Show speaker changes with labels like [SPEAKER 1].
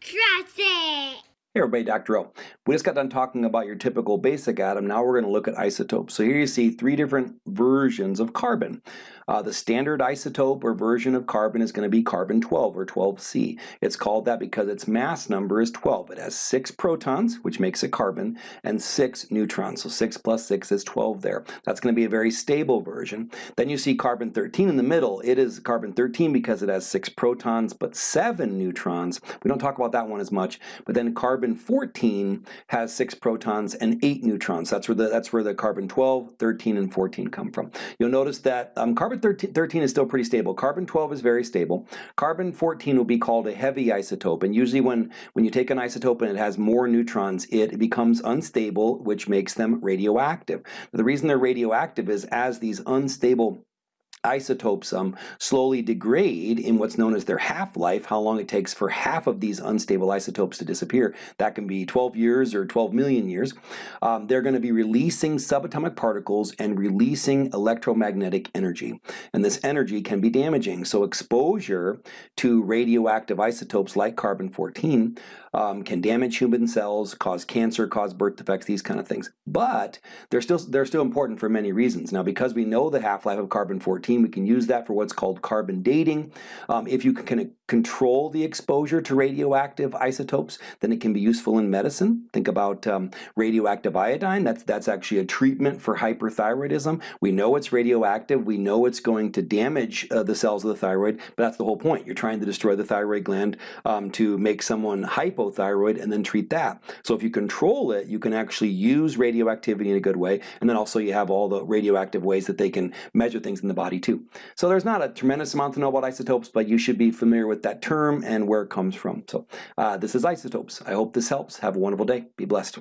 [SPEAKER 1] Trust it!
[SPEAKER 2] Hey everybody, Dr. O. We just got done talking about your typical basic atom. Now we're going to look at isotopes. So here you see three different versions of carbon. Uh, the standard isotope or version of carbon is going to be carbon 12 or 12C. It's called that because its mass number is 12. It has six protons, which makes it carbon, and six neutrons. So 6 plus 6 is 12 there. That's going to be a very stable version. Then you see carbon 13 in the middle. It is carbon 13 because it has six protons but seven neutrons. We don't talk about that one as much. But then carbon carbon 14 has six protons and eight neutrons. That's where the that's where the carbon 12, 13, and 14 come from. You'll notice that um, carbon 13, 13 is still pretty stable. Carbon 12 is very stable. Carbon 14 will be called a heavy isotope, and usually when when you take an isotope and it has more neutrons, it becomes unstable, which makes them radioactive. The reason they're radioactive is as these unstable isotopes um, slowly degrade in what's known as their half-life, how long it takes for half of these unstable isotopes to disappear. That can be 12 years or 12 million years. Um, they're going to be releasing subatomic particles and releasing electromagnetic energy. And this energy can be damaging. So exposure to radioactive isotopes like carbon-14 um, can damage human cells, cause cancer, cause birth defects, these kind of things. But they're still, they're still important for many reasons. Now, because we know the half-life of carbon-14, we can use that for what's called carbon dating. Um, if you can control the exposure to radioactive isotopes, then it can be useful in medicine. Think about um, radioactive iodine. That's, that's actually a treatment for hyperthyroidism. We know it's radioactive. We know it's going to damage uh, the cells of the thyroid, but that's the whole point. You're trying to destroy the thyroid gland um, to make someone hypothyroid and then treat that. So if you control it, you can actually use radioactivity in a good way, and then also you have all the radioactive ways that they can measure things in the body too. So there's not a tremendous amount to know about isotopes, but you should be familiar with that term and where it comes from. So uh, this is isotopes. I hope this helps. Have a wonderful day. Be blessed.